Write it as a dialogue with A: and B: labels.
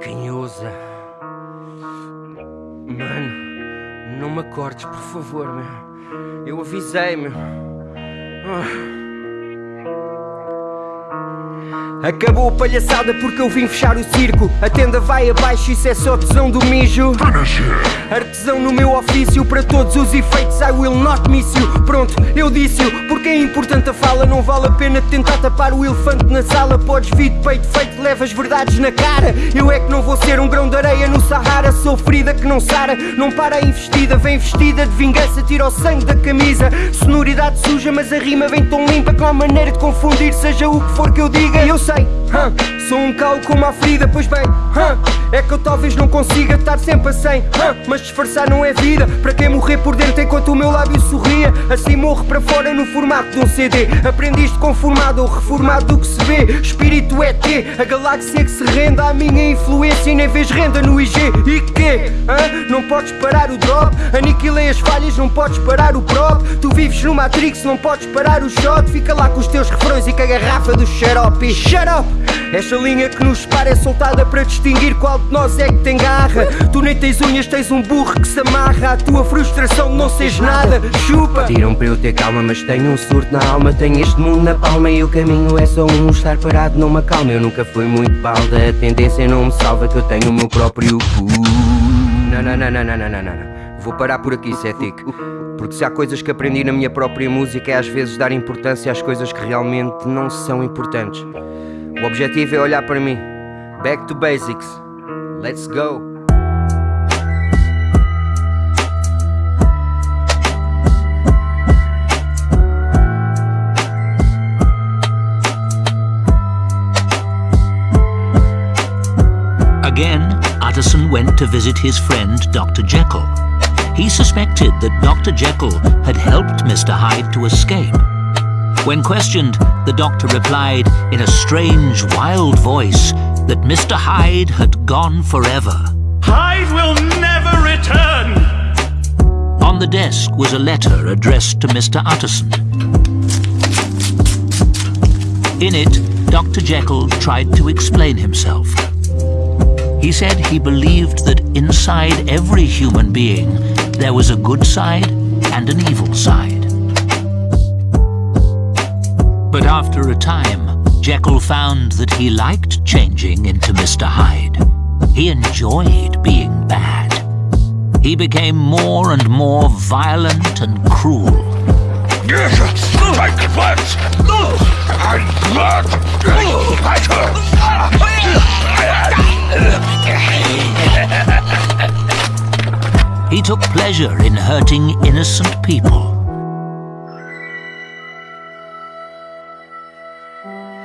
A: Raposa. Mano, não me acordes, por favor, meu. Eu avisei, meu. Ah. Acabou a palhaçada porque eu vim fechar o circo. A tenda vai abaixo, isso é só tesão do mijo. Artesão no meu ofício, para todos os efeitos, I will not miss you. Pronto, eu disse-o, porque é importante a fala. Não vale a pena tentar tapar o elefante na sala. Podes vir de peito feito, levas verdades na cara. Eu é que não vou ser um grão de areia no Sahara. Sou ferida que não sara, não para a investida. Vem vestida de vingança, tira o sangue da camisa. Sonoridade suja, mas a rima vem tão limpa que não há maneira de confundir, seja o que for que eu diga. Eu sei huh? Sou um calo com uma ferida, pois bem, é que eu talvez não consiga estar sempre a 100, mas disfarçar não é vida. Para quem morrer por dentro enquanto o meu lábio sorria, assim morre para fora no formato de um CD. Aprendiste conformado ou reformado do que se vê. Espírito é T, a galáxia que se rende à minha influência e nem vês renda no IG. E que? Não podes parar o drop, aniquilei as falhas, não podes parar o prop. Tu vives no Matrix, não podes parar o shot. Fica lá com os teus refrões e com a garrafa do xarope. Up! Esta linha que nos separa é soltada para distinguir qual de nós é que tem garra. Tu nem tens unhas, tens um burro que se amarra. A tua frustração de não seres nada, chupa. Tiram para eu ter calma, mas tenho um surto na alma. Tenho este mundo na palma e o caminho é só um. Estar parado não me acalma. Eu nunca fui muito balda. A tendência não me salva, que eu tenho o meu próprio cu. Não, não, não, não, não, não, não, não. Vou parar por aqui, Cetic. Porque se há coisas que aprendi na minha própria música é às vezes dar importância às coisas que realmente não são importantes. O objetivo é olhar para mim. Back to basics. Let's go.
B: Again, Utterson went to visit his friend Dr. Jekyll. He suspected that Dr. Jekyll had helped Mr. Hyde to escape. When questioned, the doctor replied in a strange, wild voice that Mr. Hyde had gone forever.
C: Hyde will never return!
B: On the desk was a letter addressed to Mr. Utterson. In it, Dr. Jekyll tried to explain himself. He said he believed that inside every human being there was a good side and an evil side. But after a time, Jekyll found that he liked changing into Mr. Hyde. He enjoyed being bad. He became more and more violent and cruel. He took pleasure in hurting innocent people Thank you.